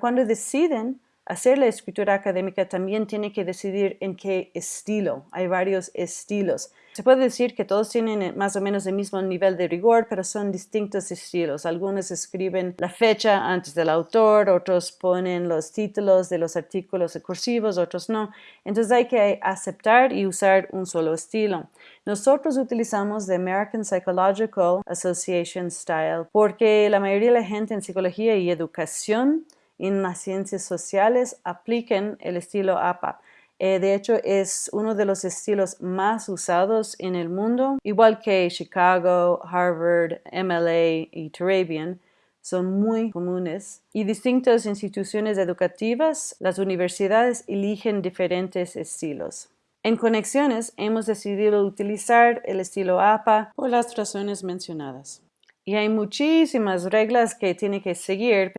Cuando deciden hacer la escritura académica también tiene que decidir en qué estilo. Hay varios estilos. Se puede decir que todos tienen eh, más o menos el mismo nivel de rigor, pero son distintos estilos. Algunos escriben la fecha antes del autor, otros ponen los títulos de los artículos cursivos, otros no. Entonces hay que aceptar y usar un solo estilo. Nosotros utilizamos the American Psychological Association Style porque la mayoría de la gente en psicología y educación en las ciencias sociales apliquen el estilo APA. Eh, de hecho, es uno de los estilos más usados en el mundo, igual que Chicago, Harvard, MLA y Turabian son muy comunes y distintas instituciones educativas, las universidades eligen diferentes estilos. En conexiones hemos decidido utilizar el estilo APA por las razones mencionadas. Y hay muchísimas reglas que tiene que seguir,